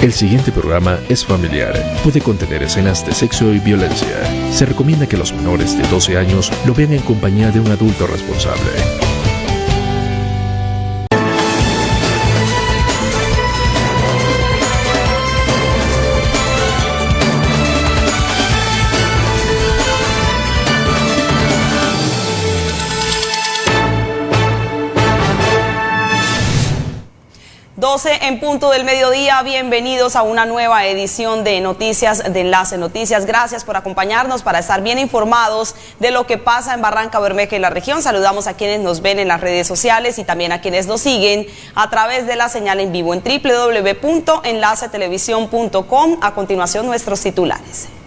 El siguiente programa es familiar. Puede contener escenas de sexo y violencia. Se recomienda que los menores de 12 años lo vean en compañía de un adulto responsable. 12 en punto del mediodía, bienvenidos a una nueva edición de Noticias de Enlace Noticias. Gracias por acompañarnos para estar bien informados de lo que pasa en Barranca Bermeja y la región. Saludamos a quienes nos ven en las redes sociales y también a quienes nos siguen a través de la señal en vivo en www.enlacetelevisión.com. A continuación, nuestros titulares.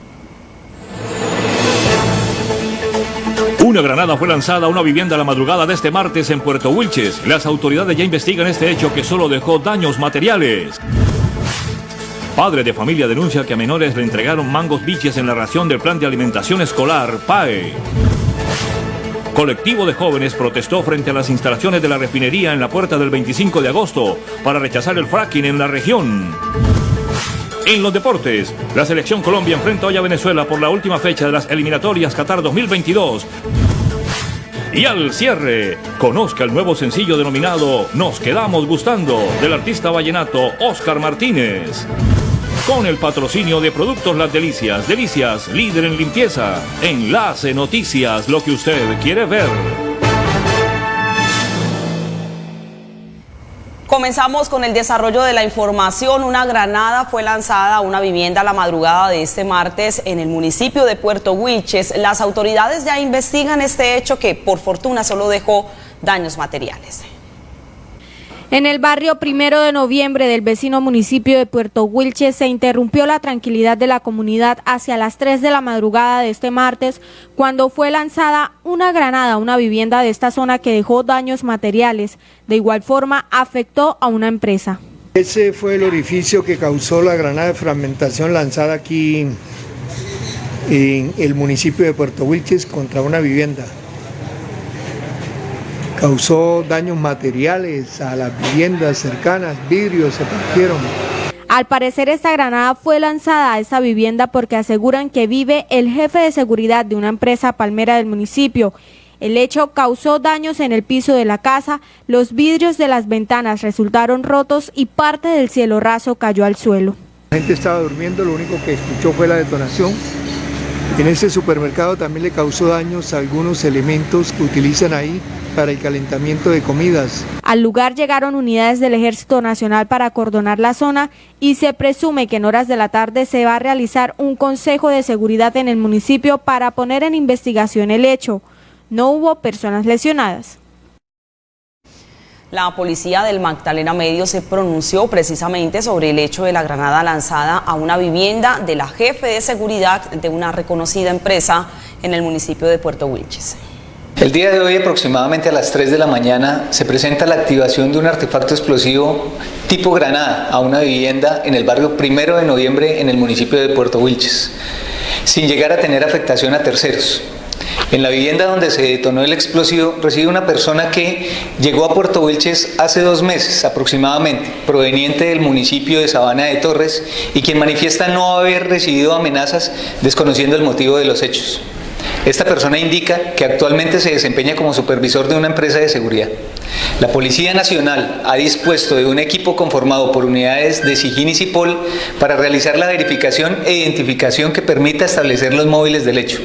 Una granada fue lanzada a una vivienda la madrugada de este martes en Puerto Wilches. Las autoridades ya investigan este hecho que solo dejó daños materiales. Padre de familia denuncia que a menores le entregaron mangos biches en la ración del plan de alimentación escolar PAE. Colectivo de jóvenes protestó frente a las instalaciones de la refinería en la puerta del 25 de agosto para rechazar el fracking en la región. En los deportes, la selección Colombia enfrenta hoy a Venezuela por la última fecha de las eliminatorias Qatar 2022. Y al cierre, conozca el nuevo sencillo denominado Nos quedamos gustando del artista vallenato Oscar Martínez. Con el patrocinio de Productos Las Delicias, Delicias, líder en limpieza. Enlace Noticias, lo que usted quiere ver. Comenzamos con el desarrollo de la información. Una granada fue lanzada a una vivienda la madrugada de este martes en el municipio de Puerto Wilches. Las autoridades ya investigan este hecho que por fortuna solo dejó daños materiales. En el barrio primero de noviembre del vecino municipio de Puerto Wilches se interrumpió la tranquilidad de la comunidad hacia las 3 de la madrugada de este martes cuando fue lanzada una granada a una vivienda de esta zona que dejó daños materiales. De igual forma afectó a una empresa. Ese fue el orificio que causó la granada de fragmentación lanzada aquí en el municipio de Puerto Wilches contra una vivienda causó daños materiales a las viviendas cercanas, vidrios se partieron. Al parecer esta granada fue lanzada a esta vivienda porque aseguran que vive el jefe de seguridad de una empresa palmera del municipio. El hecho causó daños en el piso de la casa, los vidrios de las ventanas resultaron rotos y parte del cielo raso cayó al suelo. La gente estaba durmiendo, lo único que escuchó fue la detonación. En ese supermercado también le causó daños a algunos elementos que utilizan ahí para el calentamiento de comidas. Al lugar llegaron unidades del Ejército Nacional para acordonar la zona y se presume que en horas de la tarde se va a realizar un consejo de seguridad en el municipio para poner en investigación el hecho. No hubo personas lesionadas. La policía del Magdalena Medio se pronunció precisamente sobre el hecho de la granada lanzada a una vivienda de la jefe de seguridad de una reconocida empresa en el municipio de Puerto Wilches. El día de hoy, aproximadamente a las 3 de la mañana, se presenta la activación de un artefacto explosivo tipo granada a una vivienda en el barrio Primero de Noviembre en el municipio de Puerto Wilches, sin llegar a tener afectación a terceros. En la vivienda donde se detonó el explosivo reside una persona que llegó a Puerto Wilches hace dos meses aproximadamente, proveniente del municipio de Sabana de Torres y quien manifiesta no haber recibido amenazas desconociendo el motivo de los hechos. Esta persona indica que actualmente se desempeña como supervisor de una empresa de seguridad. La Policía Nacional ha dispuesto de un equipo conformado por unidades de SIGIN y CIPOL para realizar la verificación e identificación que permita establecer los móviles del hecho.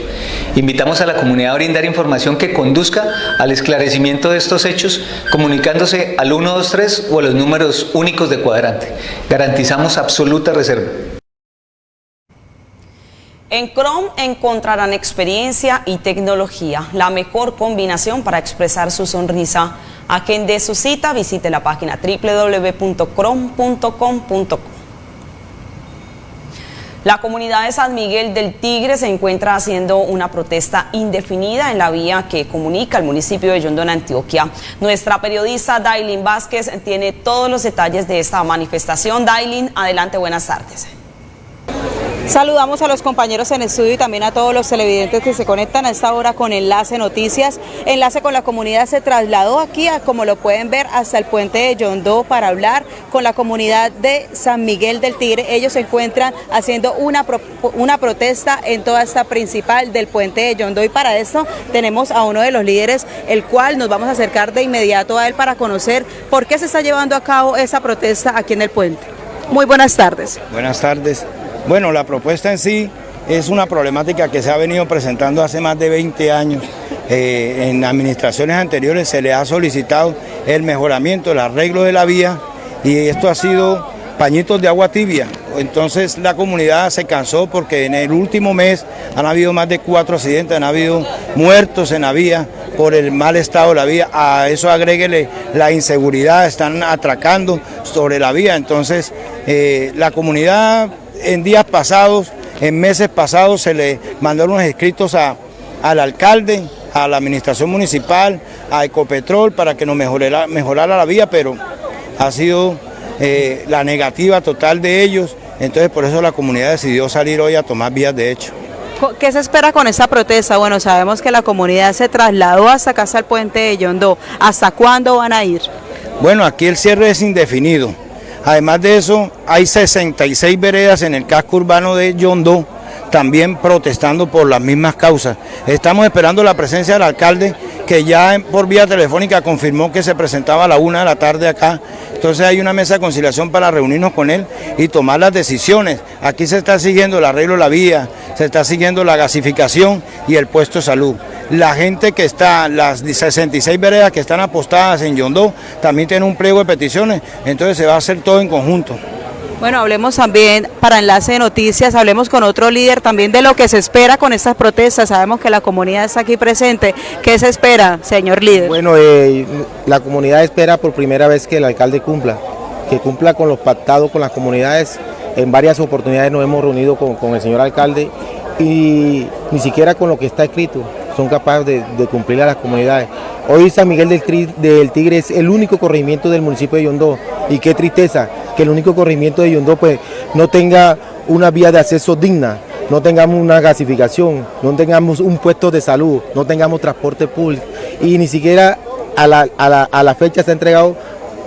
Invitamos a la comunidad a brindar información que conduzca al esclarecimiento de estos hechos comunicándose al 123 o a los números únicos de cuadrante. Garantizamos absoluta reserva. En Chrome encontrarán experiencia y tecnología, la mejor combinación para expresar su sonrisa. A quien de su cita visite la página www.chrome.com.co. La comunidad de San Miguel del Tigre se encuentra haciendo una protesta indefinida en la vía que comunica el municipio de Yondón, Antioquia. Nuestra periodista Dailin Vázquez tiene todos los detalles de esta manifestación. Dailin, adelante, buenas tardes. Saludamos a los compañeros en estudio y también a todos los televidentes que se conectan a esta hora con Enlace Noticias. Enlace con la comunidad se trasladó aquí, como lo pueden ver, hasta el puente de Yondó para hablar con la comunidad de San Miguel del Tigre. Ellos se encuentran haciendo una, una protesta en toda esta principal del puente de Yondó y para esto tenemos a uno de los líderes, el cual nos vamos a acercar de inmediato a él para conocer por qué se está llevando a cabo esa protesta aquí en el puente. Muy buenas tardes. Buenas tardes. Bueno, la propuesta en sí es una problemática que se ha venido presentando hace más de 20 años. Eh, en administraciones anteriores se le ha solicitado el mejoramiento, el arreglo de la vía y esto ha sido pañitos de agua tibia. Entonces la comunidad se cansó porque en el último mes han habido más de cuatro accidentes, han habido muertos en la vía por el mal estado de la vía. A eso agréguele la inseguridad, están atracando sobre la vía. Entonces eh, la comunidad en días pasados, en meses pasados, se le mandaron unos escritos al alcalde, a la administración municipal, a Ecopetrol, para que nos mejorara, mejorara la vía, pero ha sido eh, la negativa total de ellos, entonces por eso la comunidad decidió salir hoy a tomar vías de hecho. ¿Qué se espera con esta protesta? Bueno, sabemos que la comunidad se trasladó hasta acá, hasta el puente de Yondó. ¿Hasta cuándo van a ir? Bueno, aquí el cierre es indefinido. Además de eso, hay 66 veredas en el casco urbano de Yondó, también protestando por las mismas causas. Estamos esperando la presencia del alcalde, que ya por vía telefónica confirmó que se presentaba a la una de la tarde acá. Entonces hay una mesa de conciliación para reunirnos con él y tomar las decisiones. Aquí se está siguiendo el arreglo de la vía, se está siguiendo la gasificación y el puesto de salud la gente que está, las 66 veredas que están apostadas en Yondó, también tienen un pliego de peticiones, entonces se va a hacer todo en conjunto. Bueno, hablemos también, para Enlace de Noticias, hablemos con otro líder también de lo que se espera con estas protestas. Sabemos que la comunidad está aquí presente. ¿Qué se espera, señor líder? Bueno, eh, la comunidad espera por primera vez que el alcalde cumpla, que cumpla con los pactados con las comunidades. En varias oportunidades nos hemos reunido con, con el señor alcalde y ni siquiera con lo que está escrito son capaces de, cumplir a las comunidades. Hoy San Miguel del, Tigre es el único corregimiento del municipio de Yondó y qué tristeza que el único corregimiento de Yondó pues no tenga una vía de acceso digna, no tengamos una gasificación, no tengamos un puesto de salud, no tengamos transporte público y ni siquiera a la, fecha se ha entregado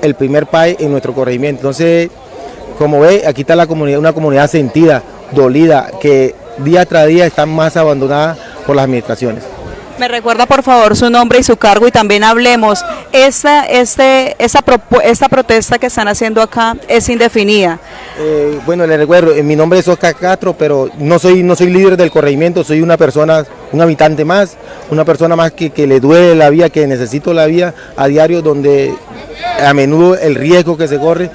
el primer PAE en nuestro corregimiento. Entonces, como ve, aquí está la comunidad, una comunidad sentida, dolida, que día tras día están más abandonadas por las administraciones. Me recuerda por favor su nombre y su cargo y también hablemos. Esta, este, esta, esta protesta que están haciendo acá es indefinida. Eh, bueno, le recuerdo, eh, mi nombre es Oscar Castro, pero no soy, no soy líder del corregimiento, soy una persona, un habitante más, una persona más que, que le duele la vía, que necesito la vía a diario, donde a menudo el riesgo que se corre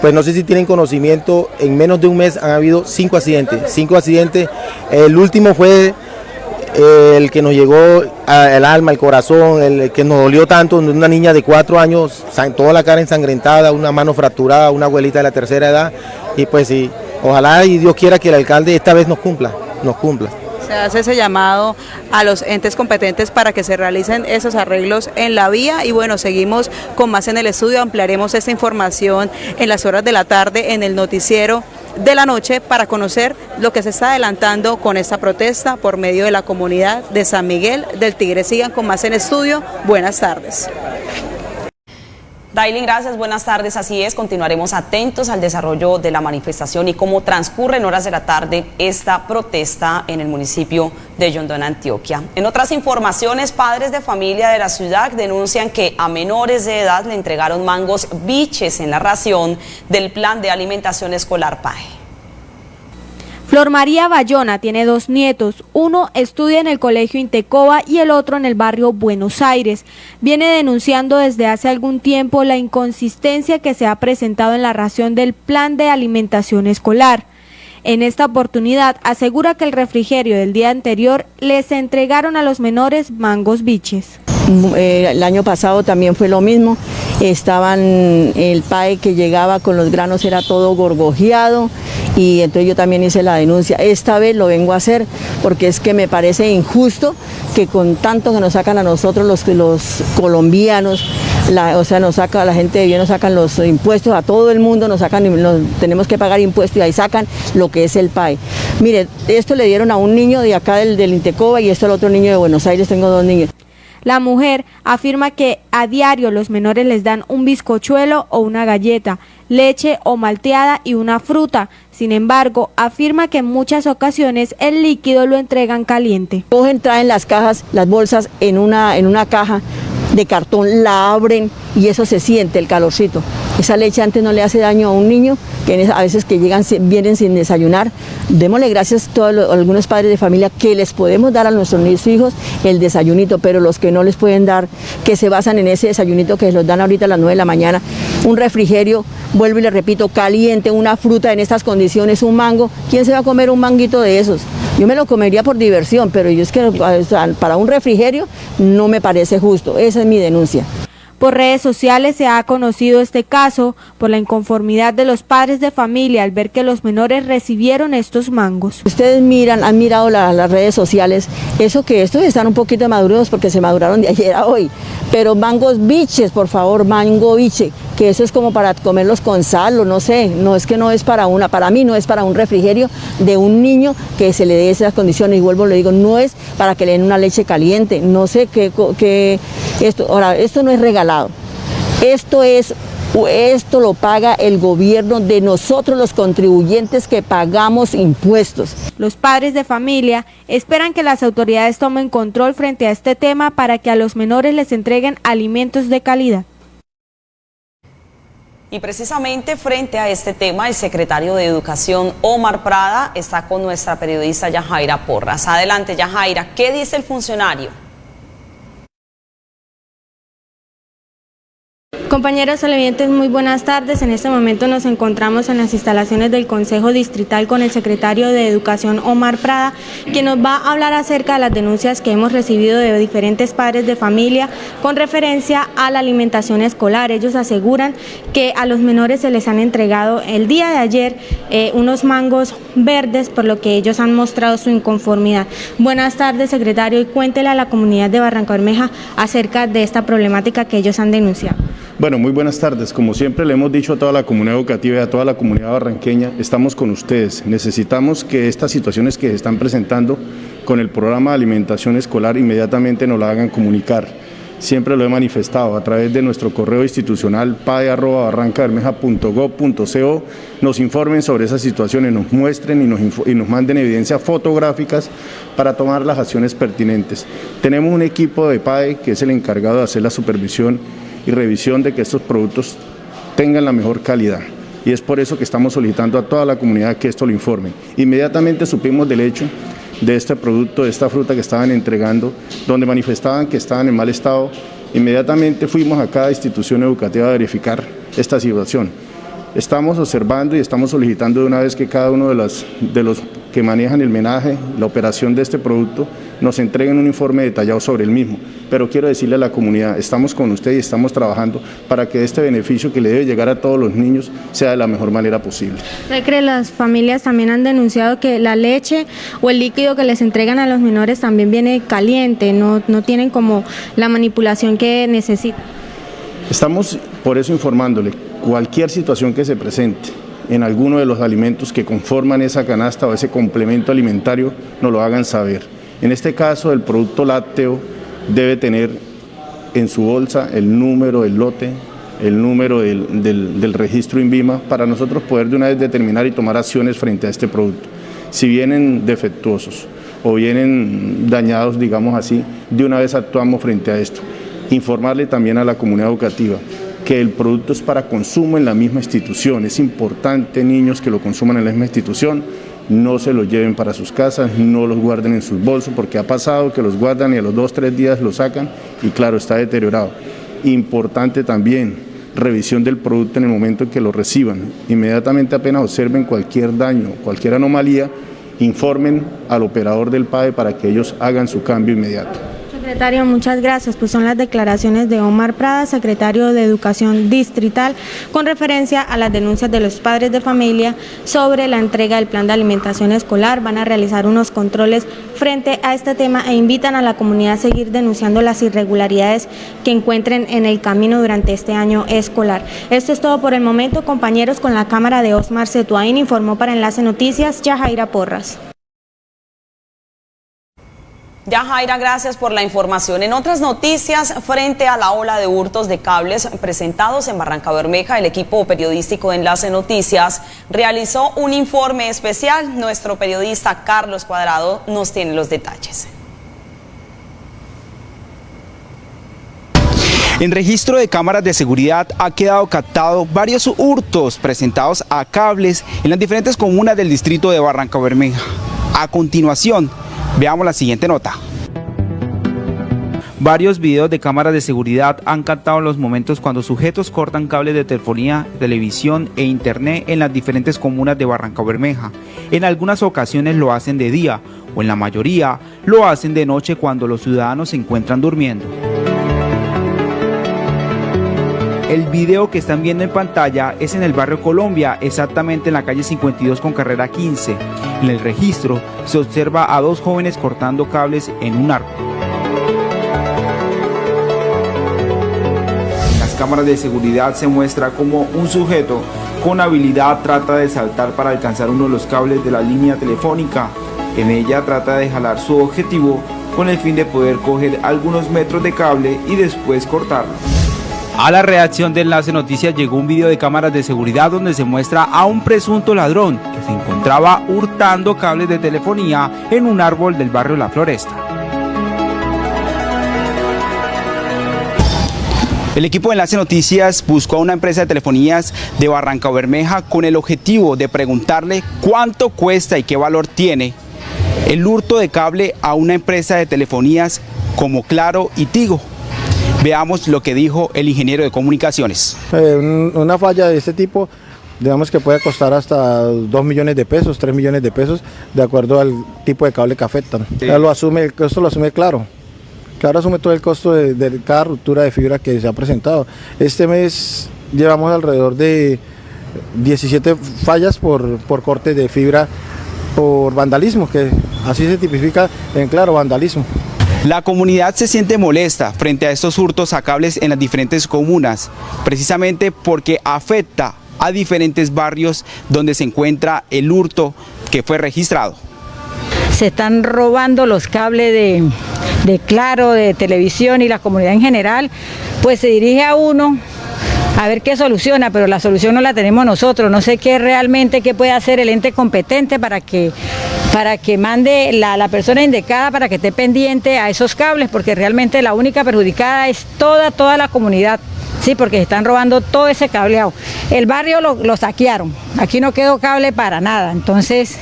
pues no sé si tienen conocimiento, en menos de un mes han habido cinco accidentes, cinco accidentes, el último fue el que nos llegó al alma, el corazón, el que nos dolió tanto, una niña de cuatro años, toda la cara ensangrentada, una mano fracturada, una abuelita de la tercera edad, y pues sí, ojalá y Dios quiera que el alcalde esta vez nos cumpla, nos cumpla. Se hace ese llamado a los entes competentes para que se realicen esos arreglos en la vía y bueno, seguimos con más en el estudio, ampliaremos esta información en las horas de la tarde en el noticiero de la noche para conocer lo que se está adelantando con esta protesta por medio de la comunidad de San Miguel del Tigre. Sigan con más en estudio. Buenas tardes. Dailin, gracias, buenas tardes. Así es, continuaremos atentos al desarrollo de la manifestación y cómo transcurre en horas de la tarde esta protesta en el municipio de Yondón, Antioquia. En otras informaciones, padres de familia de la ciudad denuncian que a menores de edad le entregaron mangos biches en la ración del plan de alimentación escolar PAE. Flor María Bayona tiene dos nietos, uno estudia en el Colegio Intecoba y el otro en el barrio Buenos Aires. Viene denunciando desde hace algún tiempo la inconsistencia que se ha presentado en la ración del plan de alimentación escolar. En esta oportunidad asegura que el refrigerio del día anterior les entregaron a los menores mangos biches. Eh, el año pasado también fue lo mismo, estaban el PAE que llegaba con los granos era todo gorgojeado, y entonces yo también hice la denuncia. Esta vez lo vengo a hacer porque es que me parece injusto que con tanto que nos sacan a nosotros los, los colombianos, o sea, nos saca la gente de bien, nos sacan los impuestos a todo el mundo, nos sacan, tenemos que pagar impuestos y ahí sacan lo que es el PAE. Mire, esto le dieron a un niño de acá del, del Intecoba y esto al otro niño de Buenos Aires, tengo dos niños. La mujer afirma que a diario los menores les dan un bizcochuelo o una galleta, leche o malteada y una fruta. Sin embargo, afirma que en muchas ocasiones el líquido lo entregan caliente. Cogen, traen las cajas, las bolsas en una, en una caja de cartón, la abren y eso se siente, el calorcito. Esa leche antes no le hace daño a un niño, que a veces que llegan, vienen sin desayunar. Démosle gracias a todos algunos padres de familia que les podemos dar a nuestros hijos el desayunito, pero los que no les pueden dar, que se basan en ese desayunito que los dan ahorita a las 9 de la mañana, un refrigerio, vuelvo y le repito, caliente, una fruta en estas condiciones, un mango, ¿quién se va a comer un manguito de esos? Yo me lo comería por diversión, pero yo es que para un refrigerio no me parece justo. Esa es mi denuncia. Por redes sociales se ha conocido este caso por la inconformidad de los padres de familia al ver que los menores recibieron estos mangos. Ustedes miran, han mirado las redes sociales, eso que estos están un poquito maduros porque se maduraron de ayer a hoy, pero mangos biches, por favor, mango biche, que eso es como para comerlos con sal o no sé, no es que no es para una, para mí no es para un refrigerio de un niño que se le dé esas condiciones y vuelvo le digo, no es para que le den una leche caliente, no sé qué, qué esto, ahora, esto no es regalado, esto es esto lo paga el gobierno de nosotros los contribuyentes que pagamos impuestos. Los padres de familia esperan que las autoridades tomen control frente a este tema para que a los menores les entreguen alimentos de calidad. Y precisamente frente a este tema, el secretario de Educación, Omar Prada, está con nuestra periodista Yajaira Porras. Adelante, Yajaira, ¿qué dice el funcionario? Compañeros televidentes, muy buenas tardes. En este momento nos encontramos en las instalaciones del Consejo Distrital con el secretario de Educación, Omar Prada, quien nos va a hablar acerca de las denuncias que hemos recibido de diferentes padres de familia con referencia a la alimentación escolar. Ellos aseguran que a los menores se les han entregado el día de ayer eh, unos mangos verdes, por lo que ellos han mostrado su inconformidad. Buenas tardes, secretario, y cuéntele a la comunidad de Barranca Bermeja acerca de esta problemática que ellos han denunciado. Bueno, muy buenas tardes. Como siempre le hemos dicho a toda la comunidad educativa y a toda la comunidad barranqueña, estamos con ustedes. Necesitamos que estas situaciones que se están presentando con el programa de alimentación escolar inmediatamente nos la hagan comunicar. Siempre lo he manifestado a través de nuestro correo institucional pae.barrancabermeja.gov.co nos informen sobre esas situaciones, nos muestren y nos, y nos manden evidencias fotográficas para tomar las acciones pertinentes. Tenemos un equipo de PAE que es el encargado de hacer la supervisión y revisión de que estos productos tengan la mejor calidad. Y es por eso que estamos solicitando a toda la comunidad que esto lo informe. Inmediatamente supimos del hecho de este producto, de esta fruta que estaban entregando, donde manifestaban que estaban en mal estado. Inmediatamente fuimos a cada institución educativa a verificar esta situación. Estamos observando y estamos solicitando de una vez que cada uno de los, de los que manejan el menaje, la operación de este producto, nos entreguen un informe detallado sobre el mismo. Pero quiero decirle a la comunidad, estamos con usted y estamos trabajando para que este beneficio que le debe llegar a todos los niños sea de la mejor manera posible. cree las familias también han denunciado que la leche o el líquido que les entregan a los menores también viene caliente, no, no tienen como la manipulación que necesitan? Estamos por eso informándole, cualquier situación que se presente, en alguno de los alimentos que conforman esa canasta o ese complemento alimentario, nos lo hagan saber. En este caso, el producto lácteo debe tener en su bolsa el número del lote, el número del, registro INVIMA, para nosotros poder de una vez determinar y tomar acciones frente a este producto. Si vienen defectuosos o vienen dañados, digamos así, de una vez actuamos frente a esto. Informarle también a la comunidad educativa que el producto es para consumo en la misma institución. Es importante, niños, que lo consuman en la misma institución, no se lo lleven para sus casas, no los guarden en sus bolsos, porque ha pasado que los guardan y a los dos, tres días lo sacan y claro, está deteriorado. Importante también, revisión del producto en el momento en que lo reciban. Inmediatamente apenas observen cualquier daño, cualquier anomalía, informen al operador del PAE para que ellos hagan su cambio inmediato. Secretario, muchas gracias. Pues son las declaraciones de Omar Prada, secretario de Educación Distrital, con referencia a las denuncias de los padres de familia sobre la entrega del plan de alimentación escolar. Van a realizar unos controles frente a este tema e invitan a la comunidad a seguir denunciando las irregularidades que encuentren en el camino durante este año escolar. Esto es todo por el momento, compañeros, con la cámara de Osmar Cetuain, informó para Enlace Noticias, Yajaira Porras. Ya Jaira, gracias por la información. En otras noticias, frente a la ola de hurtos de cables presentados en Barranca Bermeja, el equipo periodístico de Enlace Noticias realizó un informe especial. Nuestro periodista Carlos Cuadrado nos tiene los detalles. En registro de cámaras de seguridad ha quedado captado varios hurtos presentados a cables en las diferentes comunas del distrito de Barranca Bermeja. A continuación, veamos la siguiente nota. Varios videos de cámaras de seguridad han captado los momentos cuando sujetos cortan cables de telefonía, televisión e internet en las diferentes comunas de Barranca Bermeja. En algunas ocasiones lo hacen de día o en la mayoría lo hacen de noche cuando los ciudadanos se encuentran durmiendo. El video que están viendo en pantalla es en el barrio Colombia, exactamente en la calle 52 con carrera 15. En el registro se observa a dos jóvenes cortando cables en un árbol. En las cámaras de seguridad se muestra como un sujeto con habilidad trata de saltar para alcanzar uno de los cables de la línea telefónica. En ella trata de jalar su objetivo con el fin de poder coger algunos metros de cable y después cortarlo. A la reacción de Enlace Noticias llegó un video de cámaras de seguridad donde se muestra a un presunto ladrón que se encontraba hurtando cables de telefonía en un árbol del barrio La Floresta. El equipo de Enlace Noticias buscó a una empresa de telefonías de Barranca Bermeja con el objetivo de preguntarle cuánto cuesta y qué valor tiene el hurto de cable a una empresa de telefonías como Claro y Tigo. Veamos lo que dijo el ingeniero de comunicaciones. Eh, una falla de este tipo, digamos que puede costar hasta 2 millones de pesos, 3 millones de pesos, de acuerdo al tipo de cable que afectan. Ya lo asume, el costo lo asume claro. Claro asume todo el costo de, cada ruptura de fibra que se ha presentado. Este mes llevamos alrededor de 17 fallas por, por corte de fibra por vandalismo, que así se tipifica en claro, vandalismo. La comunidad se siente molesta frente a estos hurtos a cables en las diferentes comunas, precisamente porque afecta a diferentes barrios donde se encuentra el hurto que fue registrado. Se están robando los cables de, de Claro, de televisión y la comunidad en general, pues se dirige a uno a ver qué soluciona, pero la solución no la tenemos nosotros. No sé qué realmente qué puede hacer el ente competente para que para que mande la, la, persona indicada para que esté pendiente a esos cables, porque realmente la única perjudicada es toda, toda la comunidad. Sí, porque están robando todo ese cableado. El barrio lo, lo saquearon, aquí no quedó cable para nada, entonces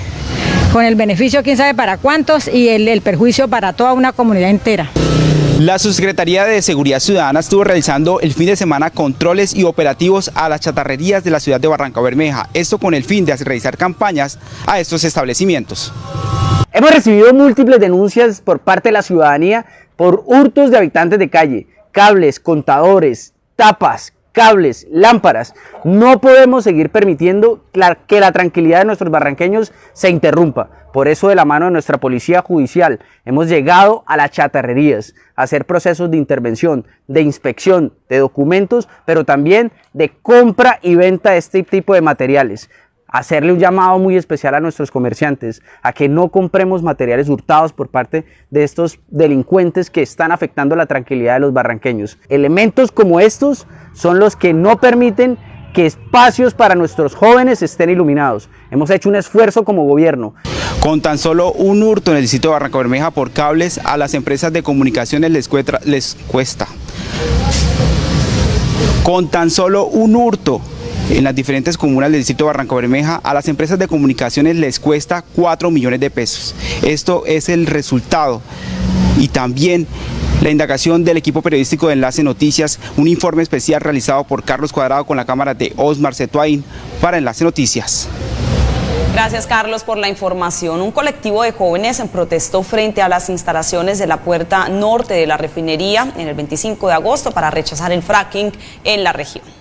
con el beneficio quién sabe para cuántos y el, el perjuicio para toda una comunidad entera. La Subsecretaría de Seguridad Ciudadana estuvo realizando el fin de semana controles y operativos a las chatarrerías de la ciudad de Barranca Bermeja, esto con el fin de realizar campañas a estos establecimientos. Hemos recibido múltiples denuncias por parte de la ciudadanía por hurtos de habitantes de calle, cables, contadores, tapas, cables, lámparas. No podemos seguir permitiendo que la tranquilidad de nuestros barranqueños se interrumpa. Por eso de la mano de nuestra policía judicial hemos llegado a las chatarrerías a hacer procesos de intervención, de inspección, de documentos, pero también de compra y venta de este tipo de materiales hacerle un llamado muy especial a nuestros comerciantes a que no compremos materiales hurtados por parte de estos delincuentes que están afectando la tranquilidad de los barranqueños. Elementos como estos son los que no permiten que espacios para nuestros jóvenes estén iluminados. Hemos hecho un esfuerzo como gobierno. Con tan solo un hurto en el distrito de Barranca Bermeja por cables, a las empresas de comunicaciones les, cuesta. Con tan solo un hurto en las diferentes comunas del distrito de Barranca Bermeja, a las empresas de comunicaciones les cuesta 4 millones de pesos. Esto es el resultado y también la indagación del equipo periodístico de Enlace Noticias, un informe especial realizado por Carlos Cuadrado con la cámara de Osmar Cetuain para Enlace Noticias. Gracias Carlos por la información. Un colectivo de jóvenes protestó frente a las instalaciones de la puerta norte de la refinería en el 25 de agosto para rechazar el fracking en la región.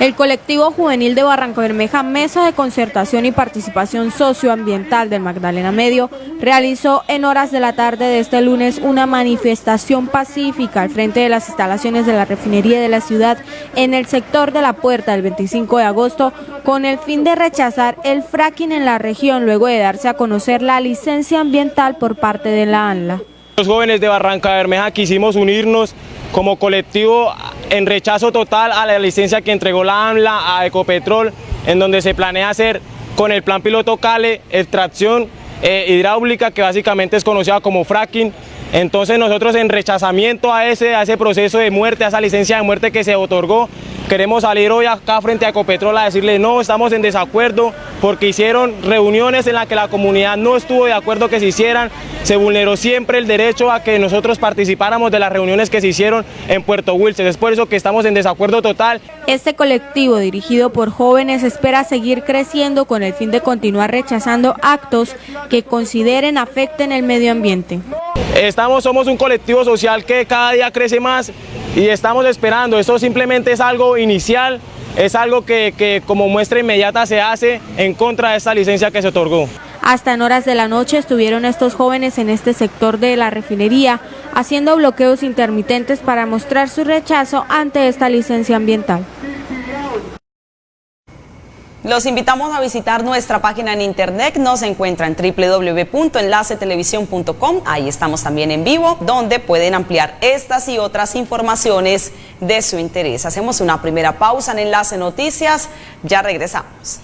El colectivo juvenil de Barranca Bermeja, Mesa de Concertación y Participación Socioambiental del Magdalena Medio, realizó en horas de la tarde de este lunes una manifestación pacífica al frente de las instalaciones de la refinería de la ciudad en el sector de la puerta del 25 de agosto con el fin de rechazar el fracking en la región luego de darse a conocer la licencia ambiental por parte de la ANLA. Los jóvenes de Barranca Bermeja quisimos unirnos como colectivo en rechazo total a la licencia que entregó la AMLA a Ecopetrol, en donde se planea hacer con el plan piloto Cale extracción eh, hidráulica que básicamente es conocida como fracking. Entonces nosotros en rechazamiento a ese, a ese proceso de muerte, a esa licencia de muerte que se otorgó, queremos salir hoy acá frente a Ecopetrol a decirle no, estamos en desacuerdo porque hicieron reuniones en las que la comunidad no estuvo de acuerdo que se hicieran, se vulneró siempre el derecho a que nosotros participáramos de las reuniones que se hicieron en Puerto Wilches. Es por eso que estamos en desacuerdo total. Este colectivo dirigido por jóvenes espera seguir creciendo con el fin de continuar rechazando actos que consideren afecten el medio ambiente. Estamos, somos un colectivo social que cada día crece más y estamos esperando. Esto simplemente es algo inicial, es algo que, que como muestra inmediata se hace en contra de esta licencia que se otorgó. Hasta en horas de la noche estuvieron estos jóvenes en este sector de la refinería haciendo bloqueos intermitentes para mostrar su rechazo ante esta licencia ambiental. Los invitamos a visitar nuestra página en internet, nos encuentran en www.enlacetelevisión.com, ahí estamos también en vivo, donde pueden ampliar estas y otras informaciones de su interés. Hacemos una primera pausa en Enlace Noticias, ya regresamos.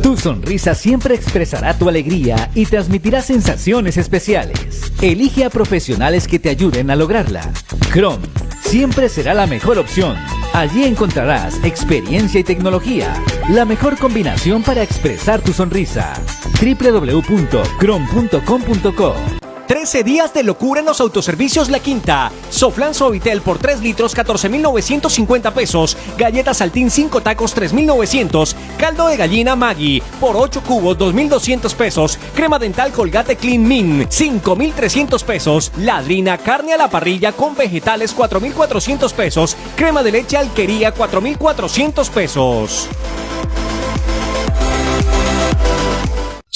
Tu sonrisa siempre expresará tu alegría y transmitirá sensaciones especiales. Elige a profesionales que te ayuden a lograrla. Chrome siempre será la mejor opción. Allí encontrarás experiencia y tecnología, la mejor combinación para expresar tu sonrisa. www.chrome.com.co 13 días de locura en los autoservicios La Quinta. Soflan Suavitel por 3 litros 14.950 pesos. Galletas Saltín 5 tacos 3.900. Caldo de gallina Maggi por 8 cubos 2.200 pesos. Crema dental Colgate Clean Min 5.300 pesos. Ladrina carne a la parrilla con vegetales 4.400 pesos. Crema de leche Alquería 4.400 pesos.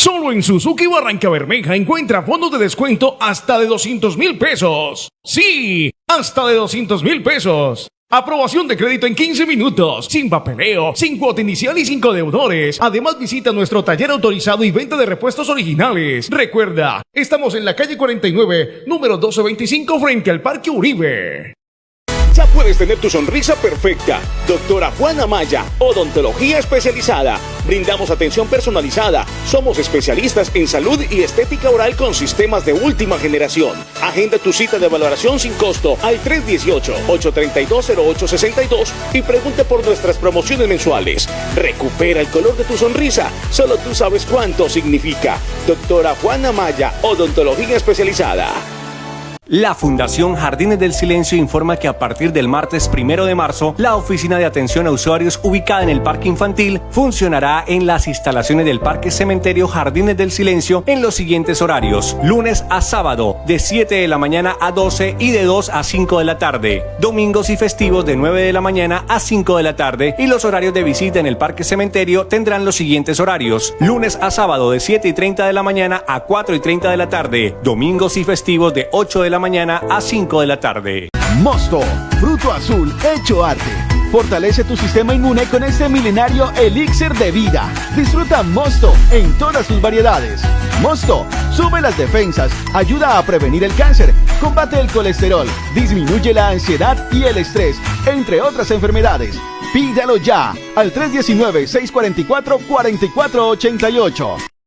Solo en Suzuki Barranca Bermeja encuentra fondos de descuento hasta de 200 mil pesos. Sí, hasta de 200 mil pesos. Aprobación de crédito en 15 minutos, sin papeleo, sin cuota inicial y sin deudores. Además visita nuestro taller autorizado y venta de repuestos originales. Recuerda, estamos en la calle 49, número 1225 frente al Parque Uribe. Puedes tener tu sonrisa perfecta. Doctora Juana Maya, odontología especializada. Brindamos atención personalizada. Somos especialistas en salud y estética oral con sistemas de última generación. Agenda tu cita de valoración sin costo al 318-832-0862 y pregunte por nuestras promociones mensuales. Recupera el color de tu sonrisa. Solo tú sabes cuánto significa. Doctora Juana Maya, odontología especializada. La Fundación Jardines del Silencio informa que a partir del martes primero de marzo, la oficina de atención a usuarios ubicada en el Parque Infantil funcionará en las instalaciones del Parque Cementerio Jardines del Silencio en los siguientes horarios: lunes a sábado, de 7 de la mañana a 12 y de 2 a 5 de la tarde, domingos y festivos de 9 de la mañana a 5 de la tarde, y los horarios de visita en el Parque Cementerio tendrán los siguientes horarios: lunes a sábado, de 7 y 30 de la mañana a 4 y 30 de la tarde, domingos y festivos de 8 de la mañana a 5 de la tarde. Mosto, fruto azul hecho arte. Fortalece tu sistema inmune con este milenario elixir de vida. Disfruta Mosto en todas sus variedades. Mosto sube las defensas, ayuda a prevenir el cáncer, combate el colesterol, disminuye la ansiedad y el estrés, entre otras enfermedades. Pídalo ya al 319-644-4488.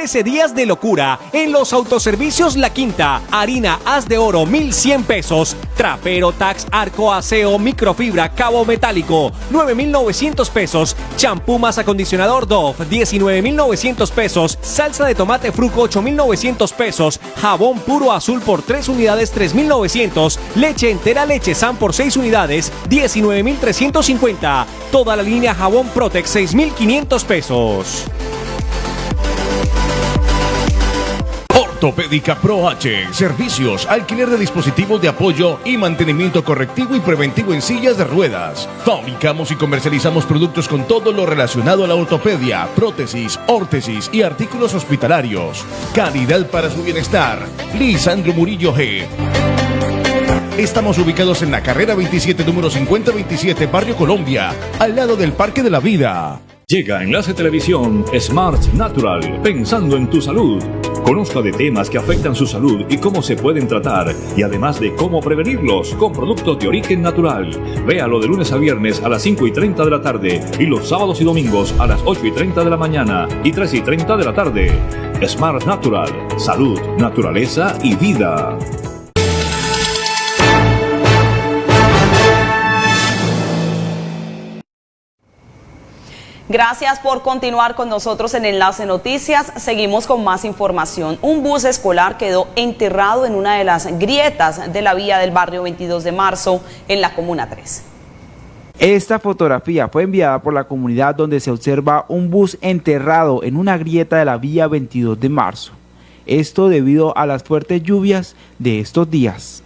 13 días de locura en los autoservicios La Quinta. Harina haz de oro 1100 pesos. Trapero Tax Arco Aseo Microfibra Cabo Metálico 9900 pesos. Champú más acondicionador Dove 19900 pesos. Salsa de tomate Fruco 8900 pesos. Jabón puro azul por 3 unidades 3900. Leche entera leche San por 6 unidades 19350. Toda la línea jabón Protex 6500 pesos. Ortopédica Pro H. Servicios, alquiler de dispositivos de apoyo y mantenimiento correctivo y preventivo en sillas de ruedas. Fabricamos y comercializamos productos con todo lo relacionado a la ortopedia, prótesis, órtesis y artículos hospitalarios. Calidad para su bienestar. Lisandro Murillo G. Estamos ubicados en la carrera 27, número 5027, Barrio Colombia, al lado del Parque de la Vida. Llega Enlace Televisión Smart Natural, pensando en tu salud. Conozca de temas que afectan su salud y cómo se pueden tratar, y además de cómo prevenirlos con productos de origen natural. Véalo de lunes a viernes a las 5 y 30 de la tarde y los sábados y domingos a las 8 y 30 de la mañana y 3 y 30 de la tarde. Smart Natural, salud, naturaleza y vida. Gracias por continuar con nosotros en Enlace Noticias. Seguimos con más información. Un bus escolar quedó enterrado en una de las grietas de la vía del barrio 22 de marzo en la Comuna 3. Esta fotografía fue enviada por la comunidad donde se observa un bus enterrado en una grieta de la vía 22 de marzo. Esto debido a las fuertes lluvias de estos días.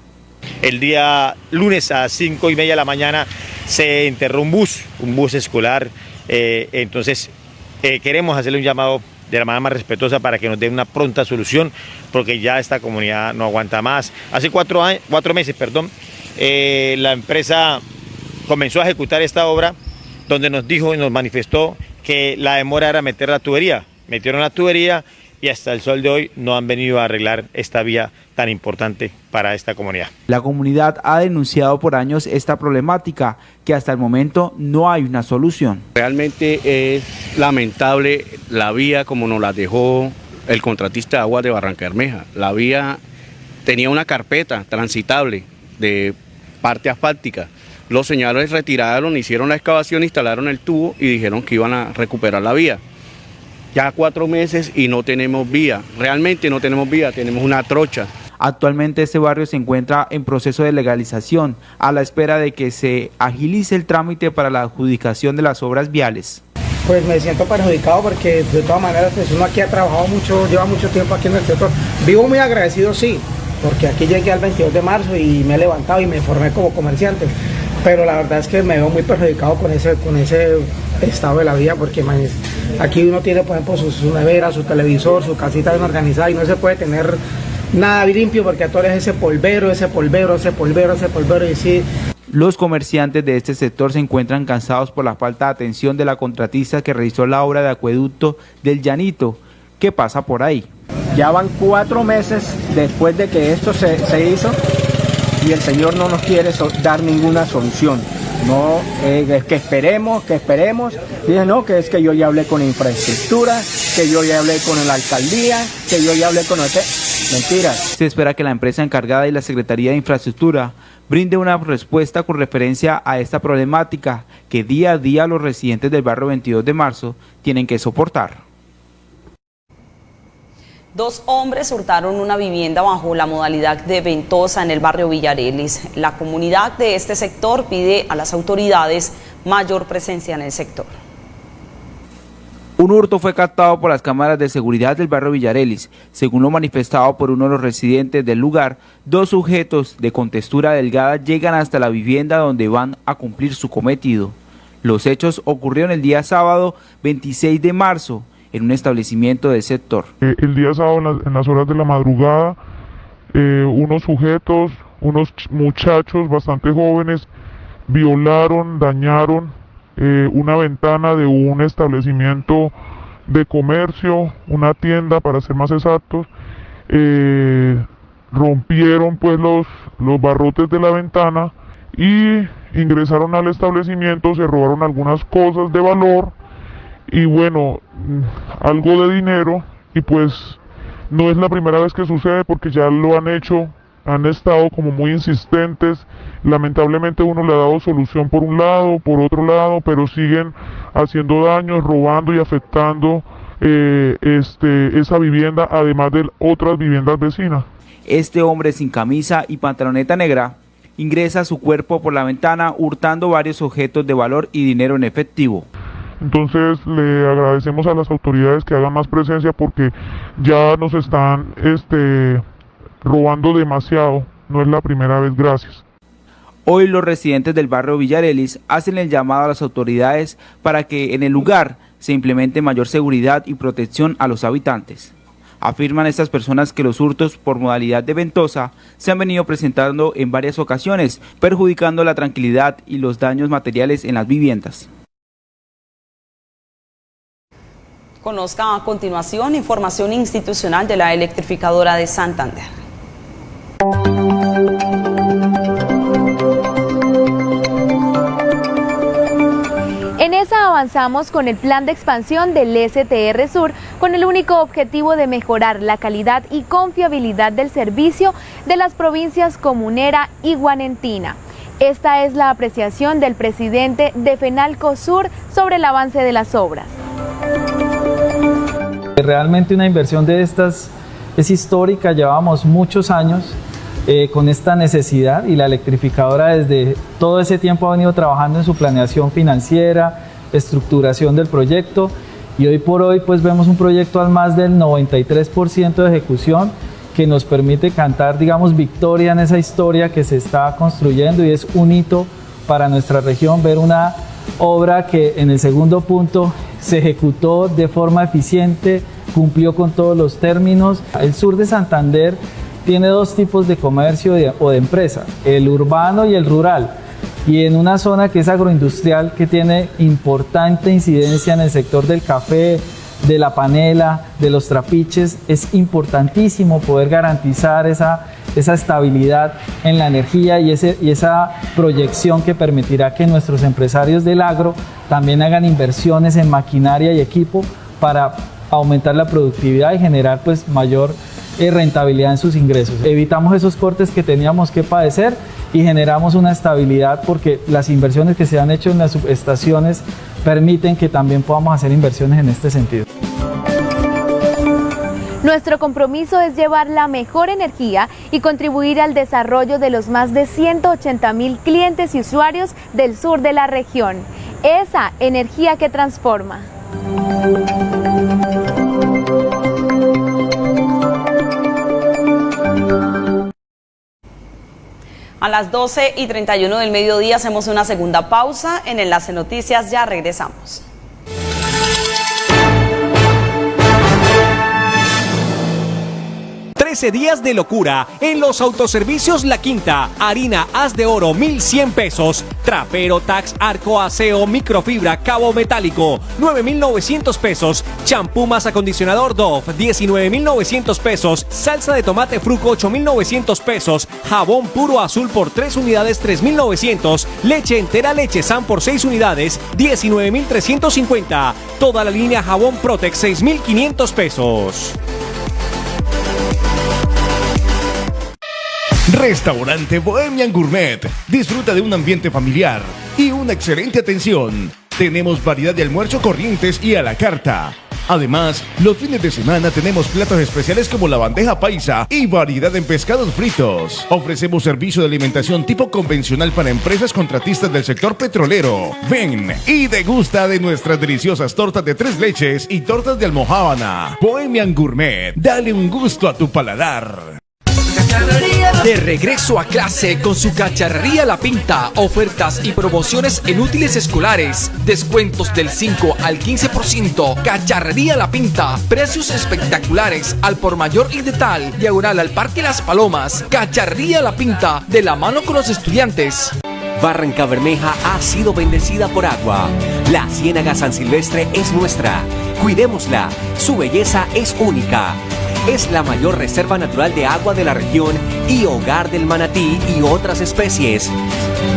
El día lunes a 5 y media de la mañana se enterró un bus, un bus escolar eh, entonces, eh, queremos hacerle un llamado de la manera más respetuosa para que nos dé una pronta solución, porque ya esta comunidad no aguanta más. Hace cuatro, años, cuatro meses, perdón, eh, la empresa comenzó a ejecutar esta obra, donde nos dijo y nos manifestó que la demora era meter la tubería. Metieron la tubería y hasta el sol de hoy no han venido a arreglar esta vía tan importante para esta comunidad. La comunidad ha denunciado por años esta problemática que hasta el momento no hay una solución. Realmente es lamentable la vía como nos la dejó el contratista de agua de Barranca Bermeja. La vía tenía una carpeta transitable de parte asfáltica. Los señores retiraron, hicieron la excavación, instalaron el tubo y dijeron que iban a recuperar la vía ya cuatro meses y no tenemos vía. Realmente no tenemos vía, tenemos una trocha. Actualmente este barrio se encuentra en proceso de legalización, a la espera de que se agilice el trámite para la adjudicación de las obras viales. Pues me siento perjudicado porque de todas maneras pues uno aquí ha trabajado mucho, lleva mucho tiempo aquí en el sector. Vivo muy agradecido, sí, porque aquí llegué al 22 de marzo y me he levantado y me formé como comerciante. Pero la verdad es que me veo muy perjudicado con ese, con ese estado de la vida porque aquí uno tiene por ejemplo su, nevera, su televisor, su casita bien organizada y no se puede tener nada limpio porque a todos ese polvero, ese polvero, ese polvero, ese polvero y sí. Los comerciantes de este sector se encuentran cansados por la falta de atención de la contratista que realizó la obra de acueducto del Llanito. ¿Qué pasa por ahí? Ya van cuatro meses después de que esto se, se hizo y el señor no nos quiere dar ninguna solución. No, eh, es que esperemos, que esperemos. Dije, no, que es que yo ya hablé con infraestructura, que yo ya hablé con la alcaldía, que yo ya hablé con el... Mentiras. Se espera que la empresa encargada y la Secretaría de Infraestructura brinde una respuesta con referencia a esta problemática que día a día los residentes del barrio 22 de marzo tienen que soportar. Dos hombres hurtaron una vivienda bajo la modalidad de ventosa en el barrio Villarelis. La comunidad de este sector pide a las autoridades mayor presencia en el sector. Un hurto fue captado por las cámaras de seguridad del barrio Villarelis. Según lo manifestado por uno de los residentes del lugar, dos sujetos de contextura delgada llegan hasta la vivienda donde van a cumplir su cometido. Los hechos ocurrieron el día sábado 26 de marzo en un establecimiento del sector. Eh, el día sábado, en, las horas de la madrugada, eh, unos sujetos, unos muchachos bastante jóvenes, violaron, dañaron eh, una ventana de un establecimiento de comercio, una tienda para ser más exactos, rompieron pues los, los barrotes de la ventana y ingresaron al establecimiento, se robaron algunas cosas de valor, y bueno, algo de dinero y pues no es la primera vez que sucede porque ya lo han hecho, han estado como muy insistentes, lamentablemente uno le ha dado solución por un lado, por otro lado, pero siguen haciendo daños, robando y afectando eh, este, esa vivienda, además de otras viviendas vecinas. Este hombre sin camisa y pantaloneta negra ingresa su cuerpo por la ventana hurtando varios objetos de valor y dinero en efectivo. Entonces le agradecemos a las autoridades que hagan más presencia porque ya nos están este, robando demasiado. No es la primera vez, gracias. Hoy los residentes del barrio Villarelis hacen el llamado a las autoridades para que en el lugar se implemente mayor seguridad y protección a los habitantes. Afirman estas personas que los hurtos por modalidad de ventosa se han venido presentando en varias ocasiones, perjudicando la tranquilidad y los daños materiales en las viviendas. Conozca a continuación información institucional de la electrificadora de Santander. En esa avanzamos con el plan de expansión del STR Sur con el único objetivo de mejorar la calidad y confiabilidad del servicio de las provincias Comunera y Guanentina. Esta es la apreciación del presidente de Fenalco Sur sobre el avance de las obras. Realmente una inversión de estas es histórica, llevamos muchos años eh, con esta necesidad y la electrificadora desde todo ese tiempo ha venido trabajando en su planeación financiera, estructuración del proyecto y hoy por hoy pues vemos un proyecto al más del 93% de ejecución que nos permite cantar digamos victoria en esa historia que se está construyendo y es un hito para nuestra región ver una obra que en el segundo punto se ejecutó de forma eficiente, cumplió con todos los términos. El sur de Santander tiene dos tipos de comercio o de empresa, el urbano y el rural. Y en una zona que es agroindustrial, que tiene importante incidencia en el sector del café, de la panela, de los trapiches, es importantísimo poder garantizar esa, esa estabilidad en la energía y, ese, y esa proyección que permitirá que nuestros empresarios del agro también hagan inversiones en maquinaria y equipo para aumentar la productividad y generar pues mayor eh, rentabilidad en sus ingresos. Evitamos esos cortes que teníamos que padecer y generamos una estabilidad porque las inversiones que se han hecho en las subestaciones permiten que también podamos hacer inversiones en este sentido. Nuestro compromiso es llevar la mejor energía y contribuir al desarrollo de los más de 180 mil clientes y usuarios del sur de la región. Esa energía que transforma. A las 12 y 31 del mediodía hacemos una segunda pausa en Enlace Noticias. Ya regresamos. 13 días de locura en los autoservicios La Quinta. Harina haz de oro 1100 pesos. Trapero Tax Arco Aseo Microfibra Cabo Metálico 9900 pesos. Champú más acondicionador Dove 19900 pesos. Salsa de tomate Fruco 8900 pesos. Jabón puro azul por 3 unidades 3900. Leche entera leche San por 6 unidades 19350. Toda la línea jabón Protex 6500 pesos. Restaurante Bohemian Gourmet. Disfruta de un ambiente familiar y una excelente atención. Tenemos variedad de almuerzo corrientes y a la carta. Además, los fines de semana tenemos platos especiales como la bandeja paisa y variedad en pescados fritos. Ofrecemos servicio de alimentación tipo convencional para empresas contratistas del sector petrolero. Ven y degusta de nuestras deliciosas tortas de tres leches y tortas de almohábana. Bohemian Gourmet, dale un gusto a tu paladar. De regreso a clase con su cacharrería La Pinta, ofertas y promociones en útiles escolares, descuentos del 5 al 15%, cacharrería La Pinta, precios espectaculares al por mayor y de tal, diagonal al Parque Las Palomas, cacharrería La Pinta, de la mano con los estudiantes. Barranca Bermeja ha sido bendecida por agua. La Ciénaga San Silvestre es nuestra. Cuidémosla. Su belleza es única. Es la mayor reserva natural de agua de la región y hogar del manatí y otras especies.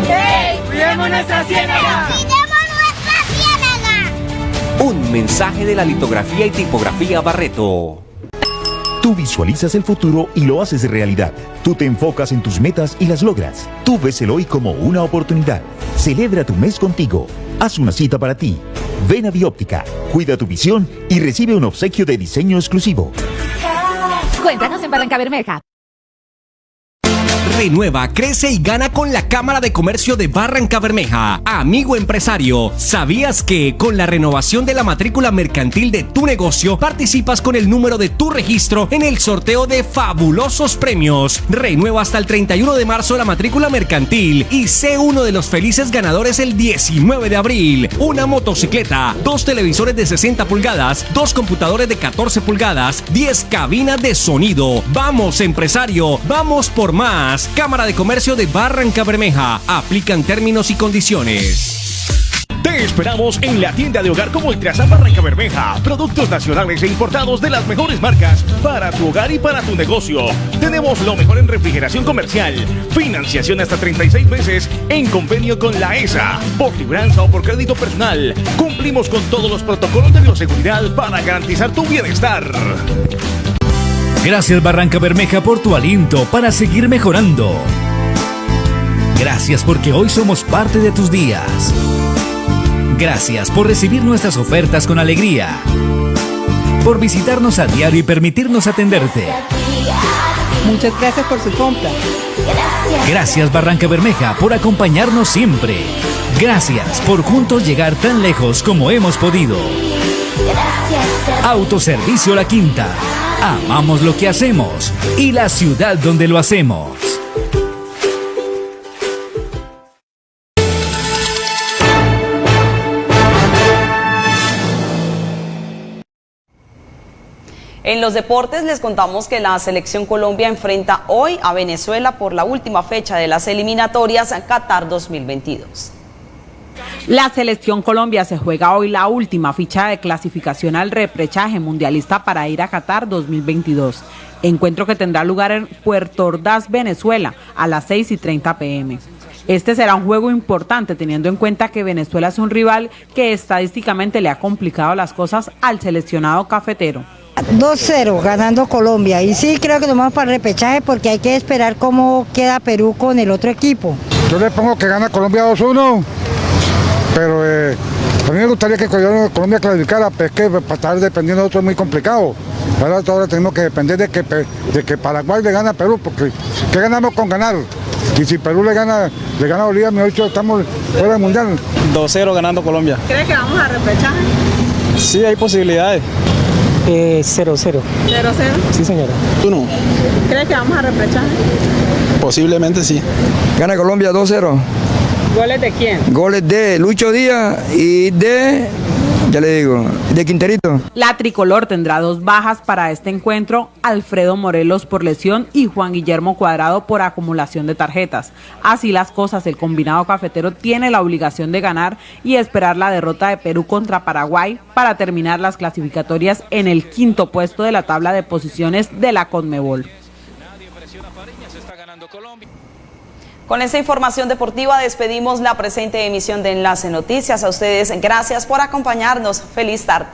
¡Hey! ¡Cuidemos nuestra ciénaga! Un mensaje de la litografía y tipografía Barreto. Tú visualizas el futuro y lo haces realidad. Tú te enfocas en tus metas y las logras. Tú ves el hoy como una oportunidad. Celebra tu mes contigo. Haz una cita para ti. Ven a Bióptica, cuida tu visión y recibe un obsequio de diseño exclusivo. Cuéntanos en Barranca Bermeja. Renueva, crece y gana con la Cámara de Comercio de Barranca Bermeja. Amigo empresario, ¿sabías que con la renovación de la matrícula mercantil de tu negocio participas con el número de tu registro en el sorteo de fabulosos premios? Renueva hasta el 31 de marzo la matrícula mercantil y sé uno de los felices ganadores el 19 de abril. Una motocicleta, dos televisores de 60 pulgadas, dos computadores de 14 pulgadas, 10 cabinas de sonido. Vamos empresario, vamos por más. Cámara de Comercio de Barranca Bermeja. Aplican términos y condiciones. Te esperamos en la tienda de hogar como Ultrasan Barranca Bermeja. Productos nacionales e importados de las mejores marcas para tu hogar y para tu negocio. Tenemos lo mejor en refrigeración comercial. Financiación hasta 36 meses en convenio con la ESA. Por libranza o por crédito personal. Cumplimos con todos los protocolos de bioseguridad para garantizar tu bienestar. Gracias Barranca Bermeja por tu aliento para seguir mejorando. Gracias porque hoy somos parte de tus días. Gracias por recibir nuestras ofertas con alegría. Por visitarnos a diario y permitirnos atenderte. Muchas gracias por su compra. Gracias Barranca Bermeja por acompañarnos siempre. Gracias por juntos llegar tan lejos como hemos podido. Autoservicio La Quinta. Amamos lo que hacemos y la ciudad donde lo hacemos. En los deportes les contamos que la selección Colombia enfrenta hoy a Venezuela por la última fecha de las eliminatorias Qatar 2022. La selección Colombia se juega hoy la última ficha de clasificación al reprechaje mundialista para ir a Qatar 2022. Encuentro que tendrá lugar en Puerto Ordaz, Venezuela, a las 6 y 30 pm. Este será un juego importante teniendo en cuenta que Venezuela es un rival que estadísticamente le ha complicado las cosas al seleccionado cafetero. 2-0 ganando Colombia y sí creo que nos vamos para el repechaje porque hay que esperar cómo queda Perú con el otro equipo. Yo le pongo que gana Colombia 2-1, pero eh, a mí me gustaría que Colombia clasificara, pero es que para estar dependiendo de otro es muy complicado. Ahora, ahora tenemos que depender de que, de que Paraguay le gana a Perú, porque ¿qué ganamos con ganar? Y si Perú le gana, le gana a Bolivia, mejor dicho, estamos fuera del Mundial. 2-0 ganando Colombia. ¿Cree que vamos a repechaje? Sí, hay posibilidades. 0-0. Eh, ¿0-0? Sí, señora. ¿Tú no? ¿Cree que vamos a repechaje? Posiblemente sí. Gana Colombia 2-0. ¿Goles de quién? Goles de Lucho Díaz y de, ya le digo, de Quinterito. La tricolor tendrá dos bajas para este encuentro, Alfredo Morelos por lesión y Juan Guillermo Cuadrado por acumulación de tarjetas. Así las cosas, el combinado cafetero tiene la obligación de ganar y esperar la derrota de Perú contra Paraguay para terminar las clasificatorias en el quinto puesto de la tabla de posiciones de la Conmebol. Con esta información deportiva despedimos la presente emisión de Enlace Noticias. A ustedes, gracias por acompañarnos. Feliz tarde.